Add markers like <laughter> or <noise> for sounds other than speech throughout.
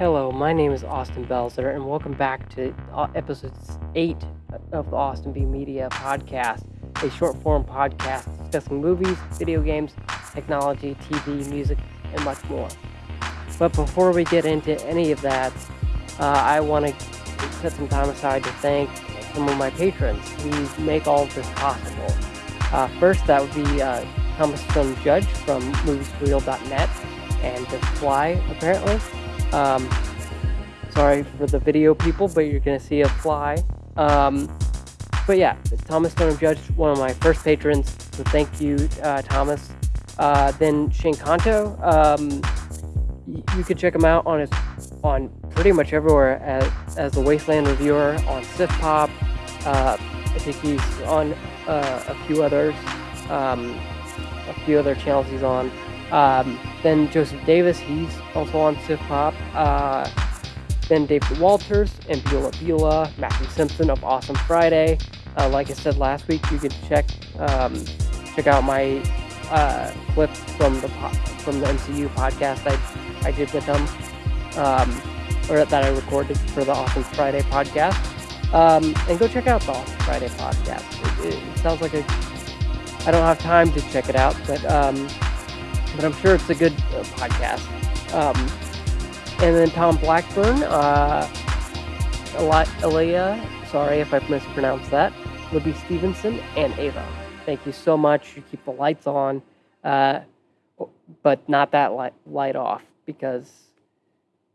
Hello, my name is Austin Belzer, and welcome back to uh, episode 8 of the Austin B Media podcast, a short form podcast discussing movies, video games, technology, TV, music, and much more. But before we get into any of that, uh, I want to set some time aside to thank some of my patrons who make all of this possible. Uh, first, that would be uh, Thomas Stone Judge from moviesforreal.net and The Fly, apparently. Um, sorry for the video people, but you're going to see a fly. Um, but yeah, Thomas Stone Judge, one of my first patrons, so thank you, uh, Thomas. Uh, then Shane Kanto, um, you can check him out on his on pretty much everywhere as, as the Wasteland reviewer on Sith Pop. Uh, I think he's on uh, a few others, um, a few other channels he's on. Um, then Joseph Davis, he's also on Sith Pop. Uh, then David Walters and Beulah Beulah, Matthew Simpson of Awesome Friday. Uh, like I said last week, you can check um, check out my uh, clip from the from the MCU podcast I I did with them, um, or that I recorded for the Awesome Friday podcast. Um, and go check out the Awesome Friday podcast. It, it, sounds like a I don't have time to check it out, but um, but I'm sure it's a good uh, podcast. Um, and then Tom Blackburn, uh, Elia, sorry if I mispronounced that, Libby Stevenson, and Ava. Thank you so much. You keep the lights on, uh, but not that light, light off because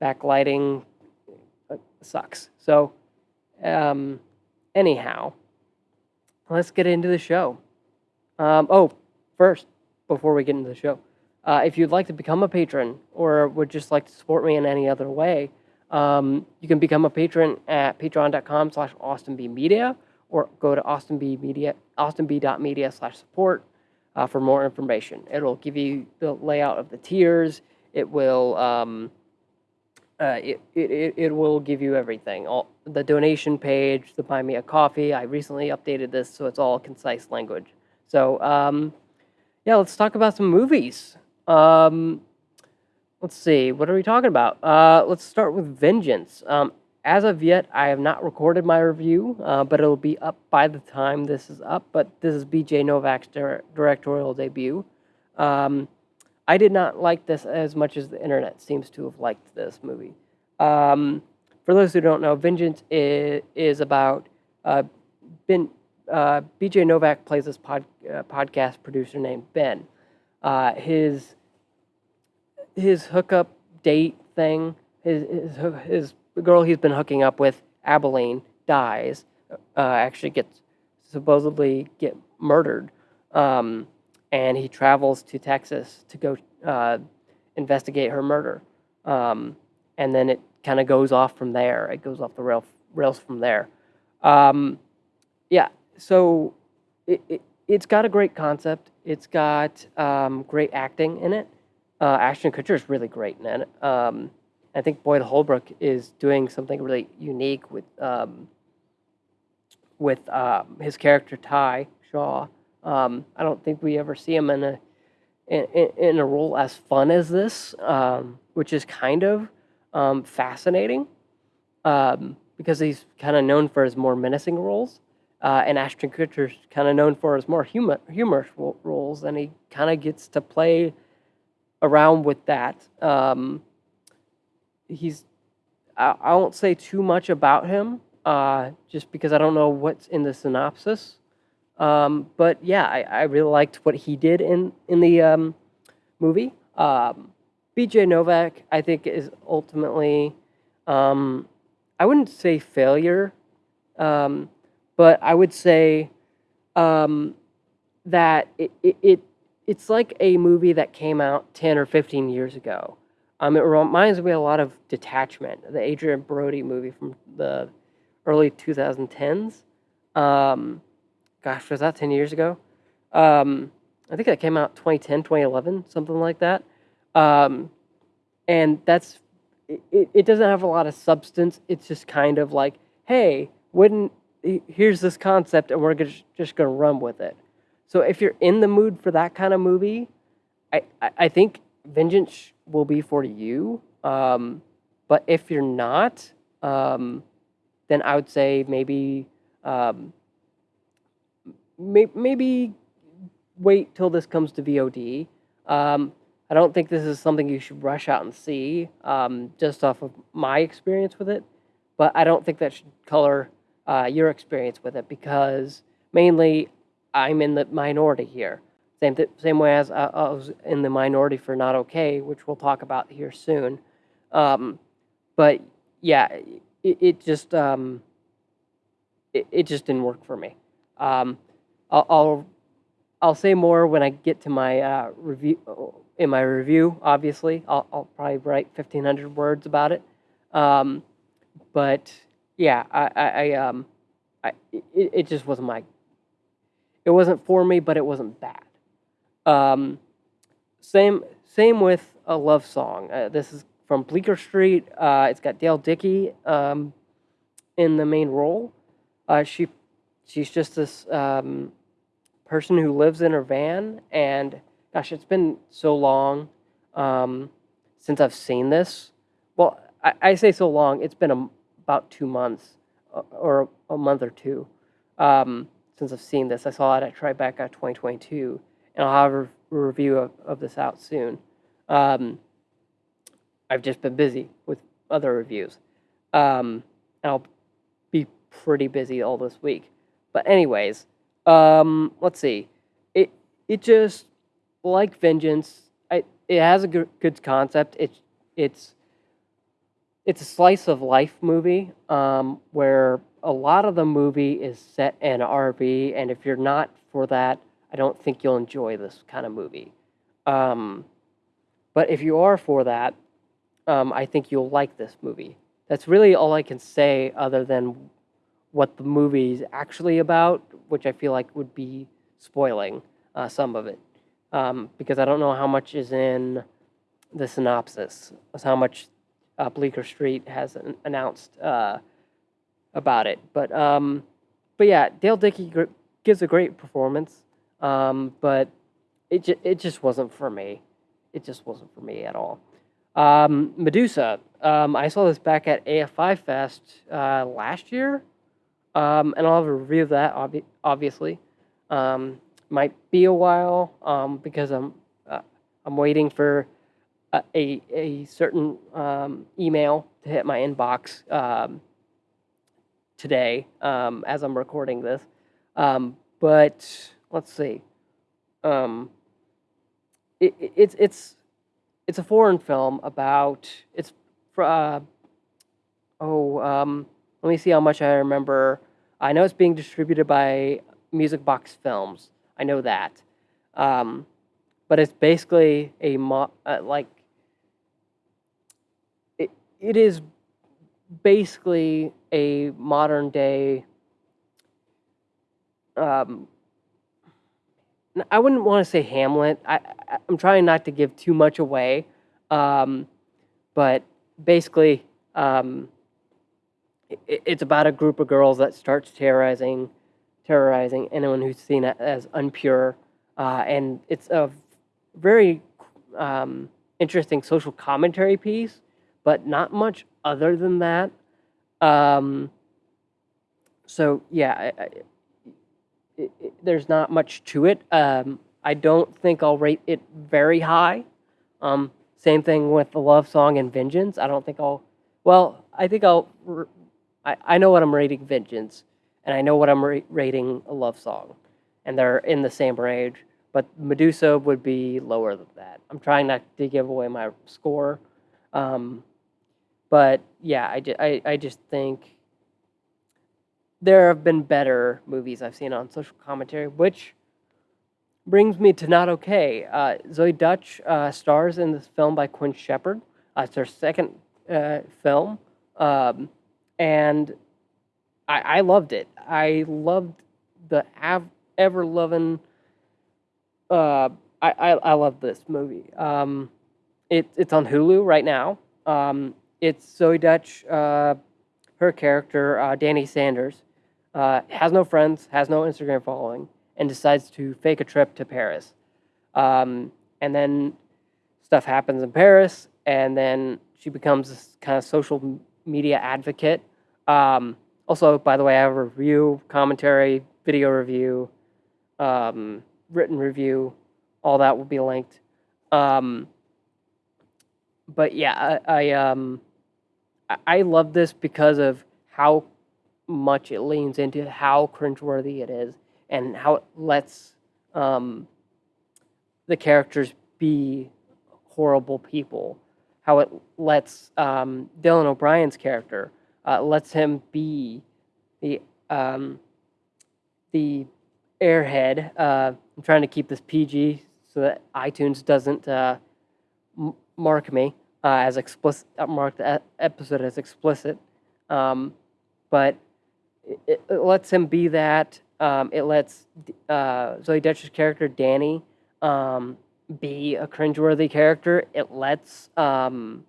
backlighting uh, sucks. So, um, anyhow, let's get into the show. Um, oh, first, before we get into the show, uh, if you'd like to become a patron or would just like to support me in any other way, um, you can become a patron at patreon.com slash austinbmedia or go to austinbmedia, austinb.media slash support uh, for more information. It'll give you the layout of the tiers. It will um, uh, it, it, it will give you everything. All the donation page, the buy me a coffee. I recently updated this so it's all concise language. So um, yeah, let's talk about some movies. Um, let's see, what are we talking about? Uh, let's start with Vengeance. Um, as of yet, I have not recorded my review, uh, but it'll be up by the time this is up. But this is BJ Novak's directorial debut. Um, I did not like this as much as the internet seems to have liked this movie. Um, for those who don't know, Vengeance is, is about uh, Ben. Uh, BJ Novak plays this pod, uh, podcast producer named Ben. Uh, his his hookup date thing, his, his, his girl he's been hooking up with, Abilene, dies. Uh, actually gets supposedly get murdered, um, and he travels to Texas to go uh, investigate her murder. Um, and then it kind of goes off from there. It goes off the rail, rails from there. Um, yeah, so it, it, it's got a great concept. It's got um, great acting in it. Uh, Ashton Kutcher is really great in it. Um, I think Boyd Holbrook is doing something really unique with um, with um, his character Ty Shaw. Um, I don't think we ever see him in a in, in a role as fun as this, um, which is kind of fascinating because he's kind of known for his more menacing roles. Uh, and Ashton Kutcher's kind of known for his more humor, humorous roles, and he kind of gets to play around with that. Um, he's, I, I, won't say too much about him, uh, just because I don't know what's in the synopsis. Um, but yeah, I, I, really liked what he did in in the um, movie. Um, B.J. Novak, I think, is ultimately, um, I wouldn't say failure um, but I would say um, that it, it, it, it's like a movie that came out 10 or 15 years ago. Um, it reminds me a lot of Detachment, the Adrien Brody movie from the early 2010s. Um, gosh, was that 10 years ago? Um, I think that came out 2010, 2011, something like that. Um, and that's, it, it doesn't have a lot of substance. It's just kind of like, hey, wouldn't here's this concept and we're just going to run with it. So if you're in the mood for that kind of movie, I, I think Vengeance will be for you. Um, But if you're not, um, then I would say maybe um, may, maybe wait till this comes to VOD. Um, I don't think this is something you should rush out and see, um, just off of my experience with it. But I don't think that should color uh, your experience with it because mainly I'm in the minority here. Same th- same way as I, I was in the minority for Not Okay, which we'll talk about here soon. Um, but yeah, it, it just um, it, it just didn't work for me. Um, I'll, I'll I'll say more when I get to my uh, review. In my review, obviously, I'll, I'll probably write fifteen hundred words about it. Um, but yeah, I, I, I um, I it, it just wasn't my. It wasn't for me, but it wasn't bad. Um, same same with a love song. Uh, this is from Bleecker Street. Uh, it's got Dale Dickey um, in the main role. Uh, she she's just this um, person who lives in her van, and gosh, it's been so long um, since I've seen this. Well, I, I say so long. It's been a, about two months uh, or a month or two um, since I've seen this. I saw it at Tribeca 2022, and I'll have a review of, of this out soon. Um, I've just been busy with other reviews. Um, and I'll be pretty busy all this week. But anyways, um, let's see. It it just like Vengeance. I, it has a good, good concept. It's it's it's a slice of life movie um, where a lot of the movie is set in RV, and if you're not for that, I don't think you'll enjoy this kind of movie. Um, but if you are for that, um, I think you'll like this movie. That's really all I can say, other than what the movie's actually about, which I feel like would be spoiling uh, some of it, um, because I don't know how much is in the synopsis, how much uh, Bleecker Street has an- announced uh, about it. But um, but yeah, Dale Dickey gr- gives a great performance, um, but it ju- it just wasn't for me. It just wasn't for me at all. Um, Medusa, um, I saw this back at AFI Fest uh, last year, um, and I'll have a review of that. Obvi- obviously, um, might be a while because I'm uh, I'm waiting for a a, certain um, email to hit my inbox um, today um, as I'm recording this. Um, but let's see. Um, it, it, it's it's it's a foreign film about it's uh, oh let me see how much I remember. I know it's being distributed by Music Box Films. I know that, um, but it's basically a mo- uh, like it, is basically a modern day um, I wouldn't want to say Hamlet. I, I'm trying not to give too much away, um, but basically, um, it, it's about a group of girls that starts terrorizing, terrorizing anyone who's seen it as unpure, uh, and it's a very um, interesting social commentary piece, but not much other than that. Um, so yeah, I, I, it, it, there's not much to it. Um, I don't think I'll rate it very high. Um, same thing with the love song and Vengeance. I don't think I'll. Well, I think I'll. I, I know what I'm rating Vengeance, and I know what I'm ra- rating a love song, and they're in the same range. But Medusa would be lower than that. I'm trying not to give away my score, um, but yeah, I, I, I just think there have been better movies I've seen on social commentary, which brings me to Not Okay. Uh, Zoe Deutch uh, stars in this film by Quinn Shepard. Uh, it's her second uh, film, um, and I, I loved it. I loved the av- ever loving. Uh, I, I I love this movie. Um, it, it's on Hulu right now. Um, it's Zoe Deutch, uh, her character uh, Danny Sanders, uh, has no friends, has no Instagram following, and decides to fake a trip to Paris. Um, and then stuff happens in Paris, and then she becomes this kind of social media advocate. Um, also, by the way, I have a review, commentary, video review, um, written review. All that will be linked. Um, but yeah, I, I um, I love this because of how much it leans into how cringeworthy it is and how it lets um, the characters be horrible people. How it lets um, Dylan O'Brien's character uh, lets him be the um, the airhead. Uh, I'm trying to keep this PG so that iTunes doesn't uh, mark me uh, as explicit, uh, mark the episode as explicit. Um, but it, it, lets him be that. Um, it lets uh, Zoe Deutch's character Danny um, be a cringeworthy character. It lets um,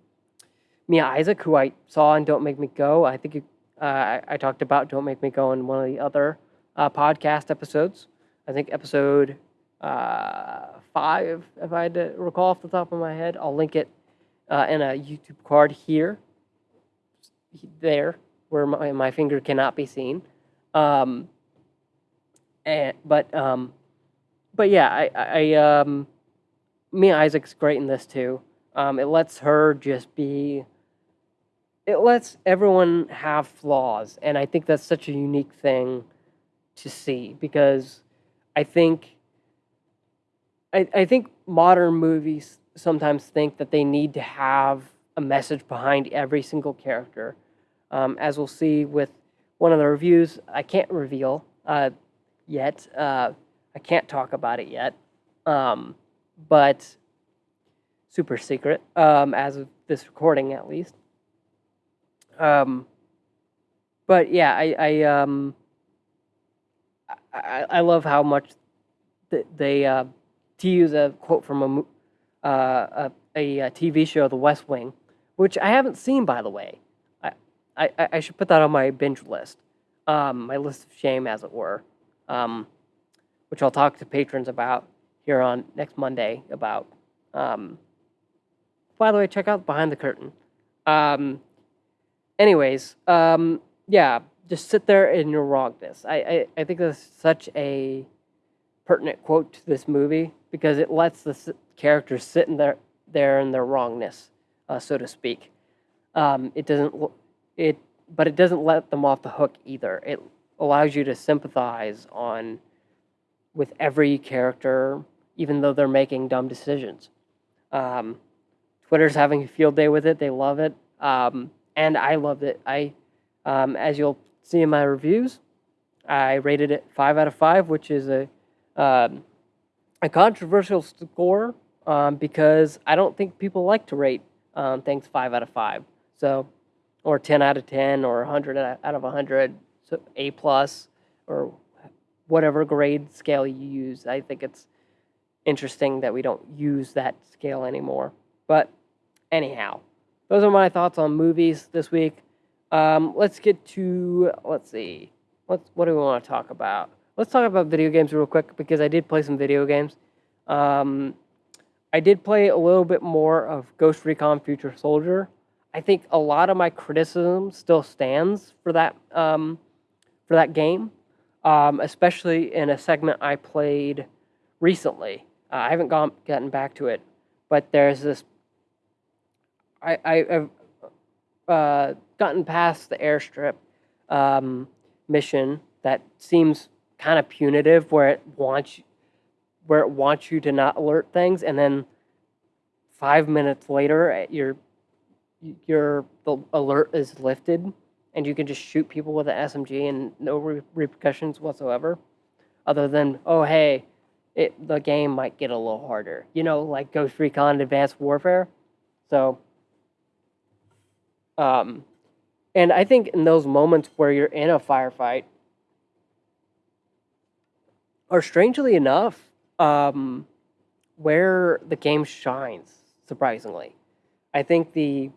Mia Isaac, who I saw in Don't Make Me Go, I think uh, I, I, talked about Don't Make Me Go in one of the other uh, podcast episodes. I think episode uh, five, if I had to recall off the top of my head. I'll link it uh, in a YouTube card here, there, where my, my finger cannot be seen. Um, and, but um, but yeah, I, I um, Mia Isaac's great in this too. Um, it lets her just be. It lets everyone have flaws, and I think that's such a unique thing to see because I think. I, I think modern movies sometimes think that they need to have a message behind every single character. Um, as we'll see with one of the reviews, I can't reveal uh, yet. Uh, I can't talk about it yet, um, but super secret um, as of this recording, at least. Um, but yeah, I I, um, I, I love how much they uh, to use a quote from a, uh, a, a TV show, The West Wing, which I haven't seen by the way. I I, I should put that on my binge list, um, my list of shame, as it were. Um, which I'll talk to patrons about here on next Monday about. Um, by the way, check out Behind the Curtain. Um, anyways, um, yeah, just sit there in your wrongness. I, I, I think that's such a pertinent quote to this movie because it lets the characters sit in their, there in their wrongness, uh, so to speak. Um, it doesn't it, but it doesn't let them off the hook either. It allows you to sympathize on with every character, even though they're making dumb decisions. Um, Twitter's having a field day with it; they love it, um, and I loved it. I, um, as you'll see in my reviews, I rated it five out of five, which is a um, a controversial score um, because I don't think people like to rate um, things five out of five. So, or ten out of ten, or hundred out of hundred, so A plus, or whatever grade scale you use. I think it's interesting that we don't use that scale anymore. But anyhow, those are my thoughts on movies this week. Um, let's get to let's see, let's what do we want to talk about? Let's talk about video games real quick because I did play some video games. Um, I did play a little bit more of Ghost Recon Future Soldier. I think a lot of my criticism still stands for that um, for that game um, especially in a segment I played recently. Uh, I haven't gone gotten back to it, but there's this. I I've uh, gotten past the airstrip um, mission that seems kind of punitive, where it wants where it wants you to not alert things, and then five minutes later, eh, your your the alert is lifted and you can just shoot people with an SMG and no re- repercussions whatsoever, other than oh hey, it the game might get a little harder. You know, like Ghost Recon Advanced Warfare. So, um, and I think in those moments where you're in a firefight, or strangely enough, um, where the game shines. Surprisingly, I think the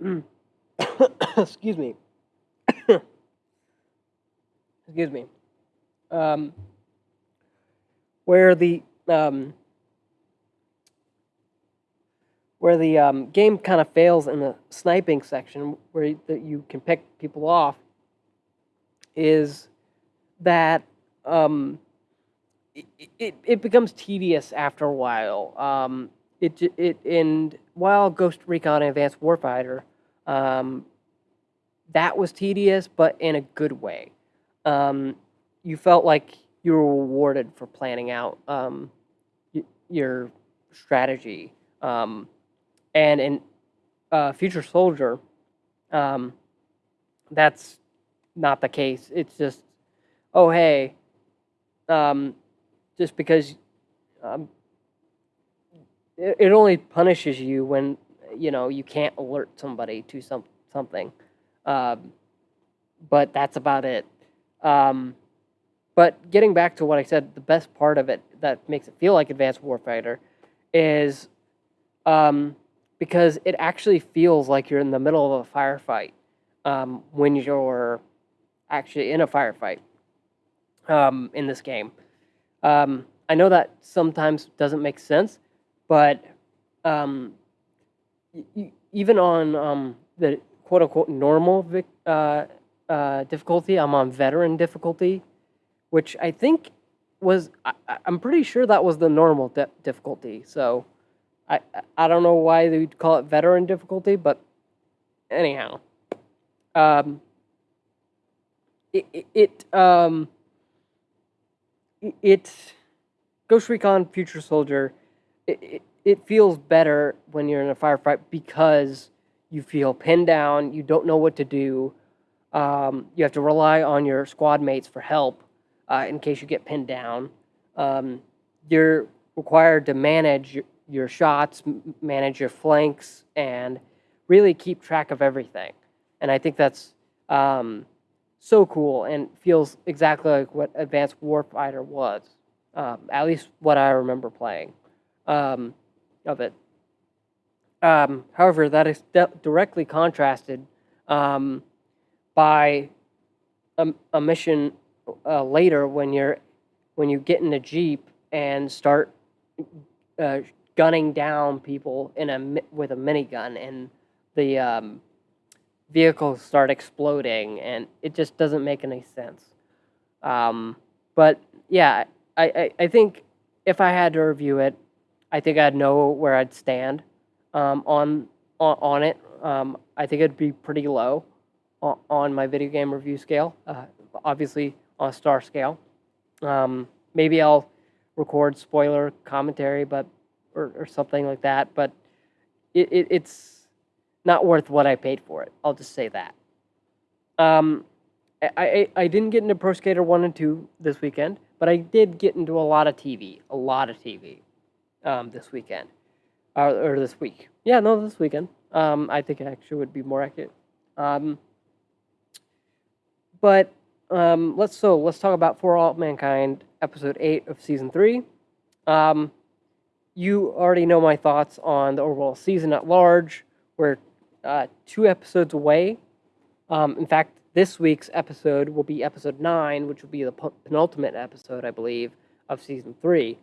<coughs> excuse me. <coughs> excuse me. Um, where the um, where the um, game kind of fails in the sniping section, where you, that you can pick people off, is that um, it, it, it becomes tedious after a while. Um, it it and while Ghost Recon Advanced Warfighter, um, that was tedious, but in a good way. Um, you felt like you were rewarded for planning out um, your strategy. Um, and in uh, Future Soldier, that's not the case. It's just, oh hey, um, just because um, it, it only punishes you when you know you can't alert somebody to some something, um, but that's about it. Um, but getting back to what I said, the best part of it that makes it feel like Advanced Warfighter is um, because it actually feels like you're in the middle of a firefight um, when you're actually in a firefight um, in this game. Um, I know that sometimes doesn't make sense, but um, even on um, the quote unquote normal uh, uh, difficulty, I'm on veteran difficulty, which I think was, I, I'm pretty sure that was the normal di- difficulty. So I, I- I don't know why they would call it veteran difficulty, but anyhow. Um, it, it, it um, it- it Ghost Recon Future Soldier, it, it, it feels better when you're in a firefight because you feel pinned down, you don't know what to do, um, you have to rely on your squad mates for help uh, in case you get pinned down. Um, you're required to manage your, your shots, manage your flanks, and really keep track of everything. And I think that's um, so cool and feels exactly like what Advanced Warfighter was, um, at least what I remember playing um, of it. Um, however, that is directly contrasted um, by a, a mission uh, later when you're when you get in a jeep and start uh, gunning down people in a with a minigun and the um, vehicles start exploding and it just doesn't make any sense. Um, but yeah, I, I, I think if I had to review it, I think I'd know where I'd stand um, on, on on it. Um, I think it'd be pretty low on, my video game review scale. Uh, obviously on a star scale. Um, maybe I'll record spoiler commentary, but or, or something like that. But it, it, it's not worth what I paid for it. I'll just say that. Um, I, I, I didn't get into Pro Skater 1 and 2 this weekend, but I did get into a lot of TV, a lot of TV um, this weekend, or, or this week. Yeah, no, this weekend. Um, I think it actually would be more accurate. Um, but um, let's so let's talk about For All Mankind, episode eight of season three. Um, you already know my thoughts on the overall season at large. We're uh, two episodes away. Um, in fact, this week's episode will be episode nine, which will be the pen- penultimate episode, I believe, of season three.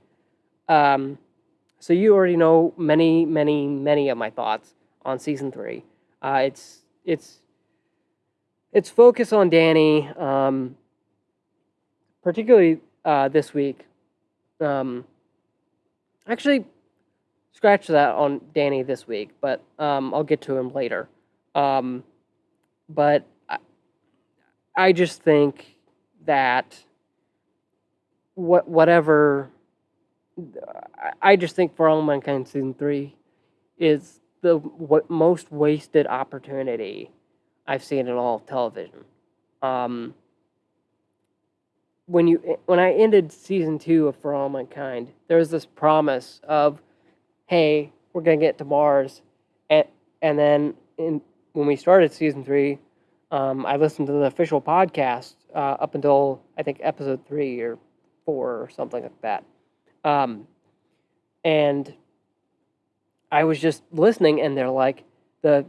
Um, so you already know many, many, many of my thoughts on season three. Uh, it's it's it's focus on Danny, um, particularly uh, this week. Um, actually, scratch that on Danny this week, but um, I'll get to him later. Um, but I, I just think that what whatever I- just think for all mankind season three is the what most wasted opportunity I've seen in all of television. Um, when you when I ended season two of For All Mankind, there was this promise of, hey, we're gonna get to Mars, and and then in when we started season three, um, I listened to the official podcast uh, up until I think episode three or four or something like that, um, and I was just listening, and they're like the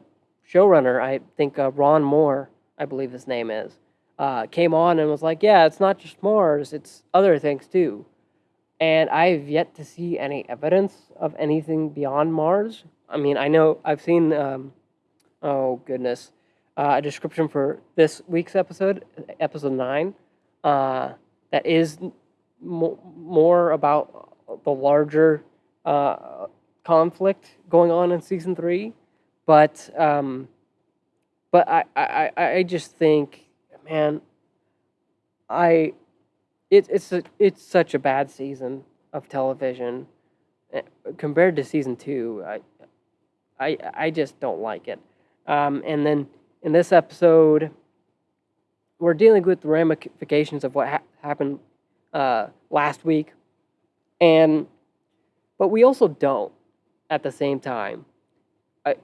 showrunner, I think uh, Ron Moore, I believe his name is, uh, came on and was like, "Yeah, it's not just Mars; it's other things too." And I have yet to see any evidence of anything beyond Mars. I mean, I know I've seen, um, oh goodness, uh, a description for this week's episode, episode nine, uh, that is mo- more about the larger uh, conflict going on in season three, but um, but I, I I just think, man, I it, it's a, it's such a bad season of television eh, compared to season two. I I I just don't like it. Um, and then in this episode, we're dealing with the ramifications of what ha- happened uh, last week, and but we also don't at the same time. I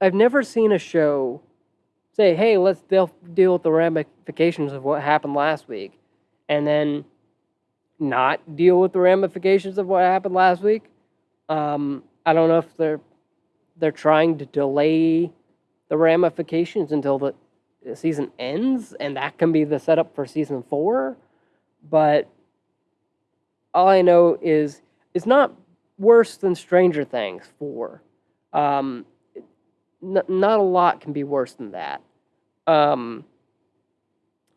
I've never seen a show say, "Hey, let's deal deal with the ramifications of what happened last week," and then not deal with the ramifications of what happened last week. Um, I don't know if they're they're trying to delay the ramifications until the season ends, and that can be the setup for season four. But all I know is it's not worse than Stranger Things four. Um, n- not a lot can be worse than that. Um,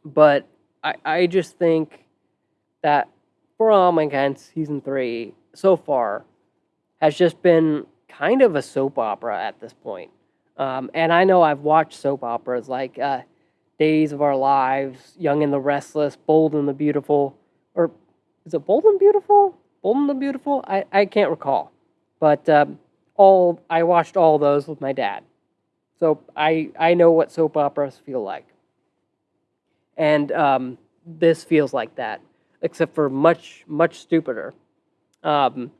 but I, I just think that For All Mankind season three so far has just been kind of a soap opera at this point. Um, and I know I've watched soap operas like uh, Days of Our Lives, Young and the Restless, Bold and the Beautiful, or is it Bold and Beautiful? Bold and the Beautiful? I, I can't recall. But um, all I watched all those with my dad. So I, I know what soap operas feel like. And um, this feels like that, except for much, much stupider. Um,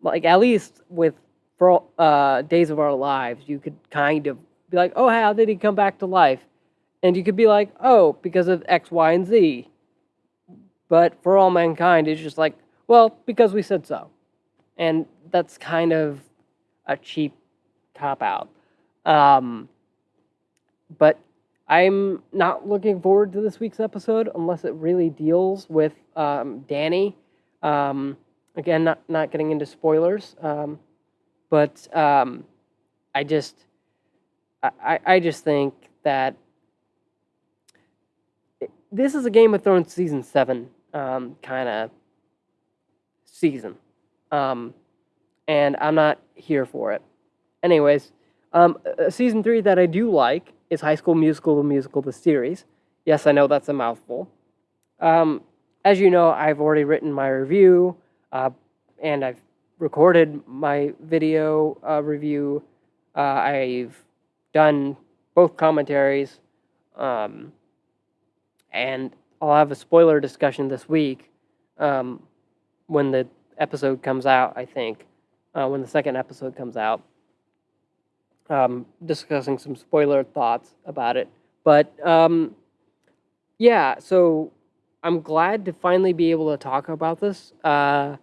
like, at least with for uh, Days of Our Lives, you could kind of be like, oh, how did he come back to life? And you could be like, oh, because of X, Y, and Z. But for all mankind, it's just like, well, because we said so. And that's kind of a cheap cop out. Um, but I'm not looking forward to this week's episode unless it really deals with um, Danny. Um, again, not not getting into spoilers, um, but um, I just I, I just think that this is a Game of Thrones season seven um, kind of season, um, and I'm not here for it. Anyways, season three that I do like is High School Musical, the musical, the series. Yes, I know that's a mouthful. Um, as you know, I've already written my review, uh, and I've recorded my video uh, review. Uh, I've done both commentaries, um, and I'll have a spoiler discussion this week um, when the episode comes out. I think uh, when the second episode comes out, um, discussing some spoiler thoughts about it. But um, yeah, so I'm glad to finally be able to talk about this. Uh,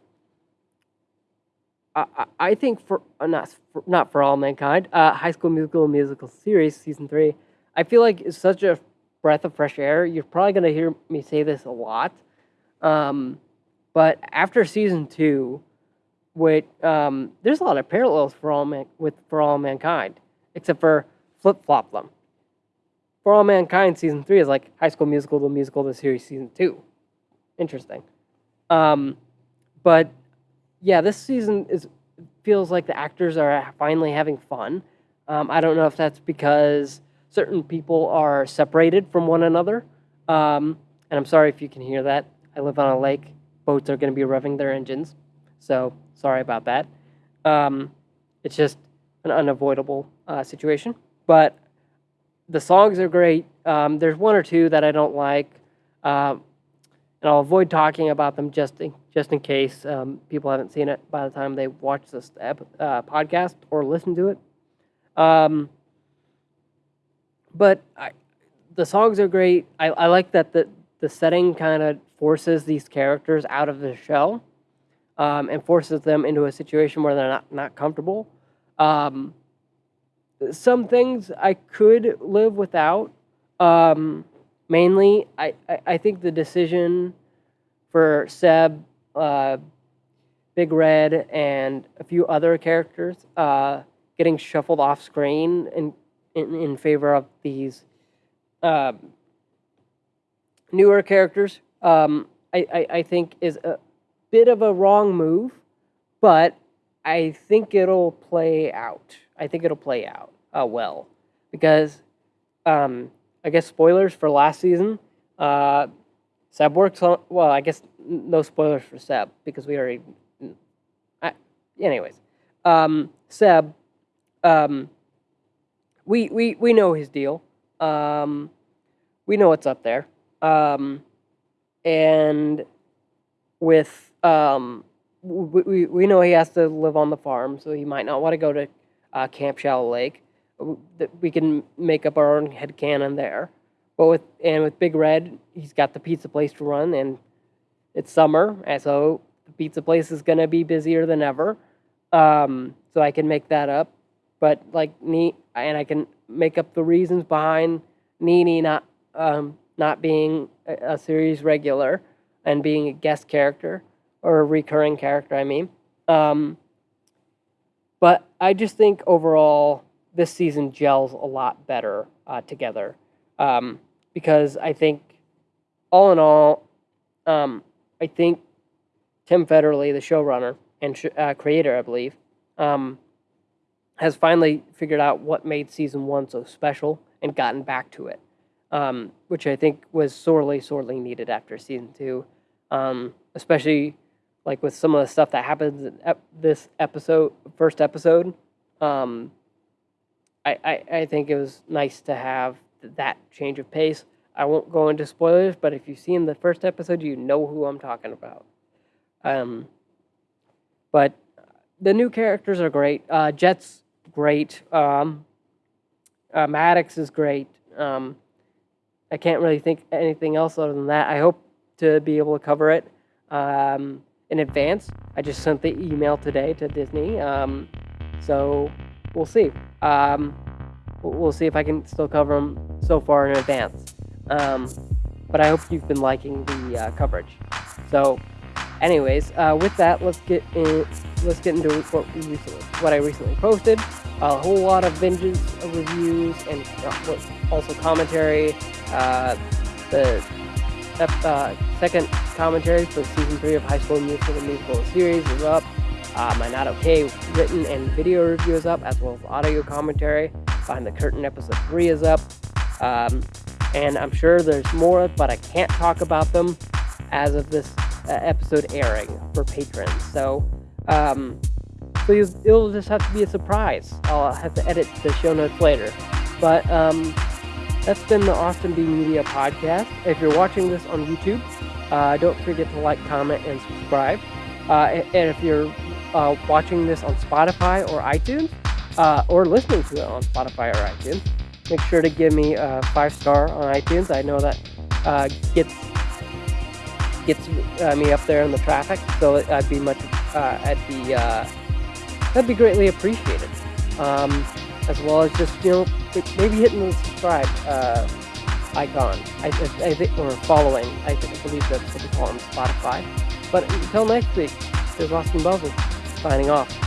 I, I- think for uh, not for, not for all mankind, uh, High School Musical musical series season three. I feel like it's such a breath of fresh air. You're probably gonna hear me say this a lot, um, but after season two, which um, there's a lot of parallels for all man with for all mankind, except for flip flop them. For all mankind, season three is like High School Musical, the musical, the series, season two. Interesting, um, but yeah, this season is feels like the actors are finally having fun. Um, I don't know if that's because certain people are separated from one another. Um, and I'm sorry if you can hear that. I live on a lake. Boats are going to be revving their engines. So sorry about that. Um, it's just an unavoidable uh, situation. But the songs are great. Um, there's one or two that I don't like. Um, and I'll avoid talking about them just in, just in case um, people haven't seen it by the time they watch this uh, podcast or listen to it. Um, but I, the songs are great. I, I like that the the setting kind of forces these characters out of the shell um, and forces them into a situation where they're not not comfortable. Um, some things I could live without. Um, mainly, I, I, I think the decision for Seb uh, Big Red and a few other characters uh, getting shuffled off screen in, in, in favor of these um, newer characters, um, I, I, I think is bit of a wrong move, but I think it'll play out. I think it'll play out uh, well because um, I guess spoilers for last season. Uh, Seb works on. Well, I guess no spoilers for Seb because we already. I, anyways, um, Seb, um, we we we know his deal. Um, we know what's up there. Um, and with um, we, we, we know he has to live on the farm, so he might not want to go to uh, Camp Shallow Lake. We can make up our own head canon there. But with and with Big Red, he's got the pizza place to run, and it's summer, and so the pizza place is gonna be busier than ever. Um, so I can make that up. But like neat, and I can make up the reasons behind Nini not um, not being a, a series regular and being a guest character or a recurring character. I mean, um, but I just think overall this season gels a lot better uh, together um, because I think all in all, um, I think Tim Federle, the showrunner and sh- uh, creator, I believe, um, has finally figured out what made season one so special and gotten back to it, um, which I think was sorely, sorely needed after season two, um, especially like with some of the stuff that happens in ep- this episode, first episode. Um, I, I, I think it was nice to have that change of pace. I won't go into spoilers, but if you've seen the first episode, you know who I'm talking about. Um, but the new characters are great. Uh, Jet's great. Um, uh, Maddox is great. Um, I can't really think anything else other than that. I hope to be able to cover it um, in advance. I just sent the email today to Disney, um, so we'll see. Um, we'll see if I can still cover them so far in advance. Um, but I hope you've been liking the uh, coverage. So, anyways, uh, with that, let's get in, let's get into what recently, what I recently posted. A whole lot of Vengeance reviews and uh, also commentary. Uh, the uh, second commentary for season three of High School Musical, the musical series, is up. Uh, my Not Okay written and video review is up, as well as audio commentary. Behind the Curtain episode three is up. Um, and I'm sure there's more, but I can't talk about them as of this uh, episode airing for patrons. So, um, so it'll just have to be a surprise. I'll have to edit the show notes later. But um, that's been the Austin B Media podcast. If you're watching this on YouTube, uh, don't forget to like, comment, and subscribe. Uh, and if you're uh, watching this on Spotify or iTunes, uh, or listening to it on Spotify or iTunes, make sure to give me a five star on iTunes. I know that uh, gets gets uh, me up there in the traffic, so I'd be much be uh, that'd be greatly appreciated. Um, as well as just you know maybe hitting the subscribe icon. I, I, think or following. I, I believe that's what they call on Spotify. But until next week, there's Austin Belvin signing off.